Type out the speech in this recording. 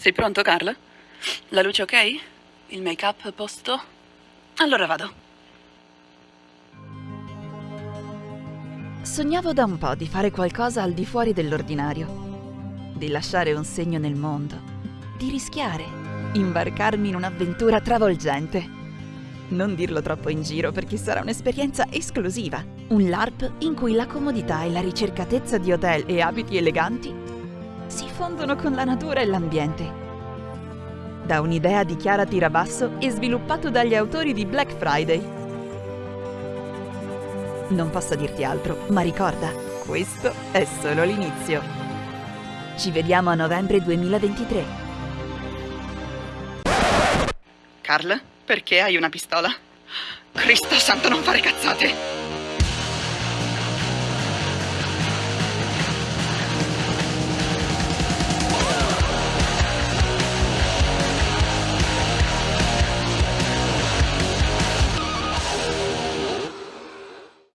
Sei pronto, Carl? La luce ok? Il make-up a posto? Allora vado. Sognavo da un po' di fare qualcosa al di fuori dell'ordinario, di lasciare un segno nel mondo, di rischiare, imbarcarmi in un'avventura travolgente. Non dirlo troppo in giro perché sarà un'esperienza esclusiva, un LARP in cui la comodità e la ricercatezza di hotel e abiti eleganti si fondono con la natura e l'ambiente. Da un'idea di Chiara Tirabasso e sviluppato dagli autori di Black Friday. Non posso dirti altro, ma ricorda, questo è solo l'inizio. Ci vediamo a novembre 2023. Carl, perché hai una pistola? Cristo santo, non fare cazzate!